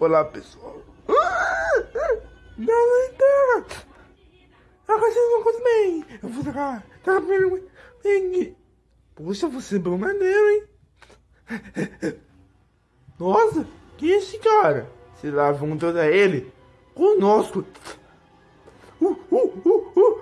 Olá, pessoal. Não, então. Agora vocês não bem. Eu vou jogar. Tá bem. Poxa, você é bom maneiro, hein? Nossa, que é esse cara? Se lá vão toda ele conosco. Uh, uh, uh, uh.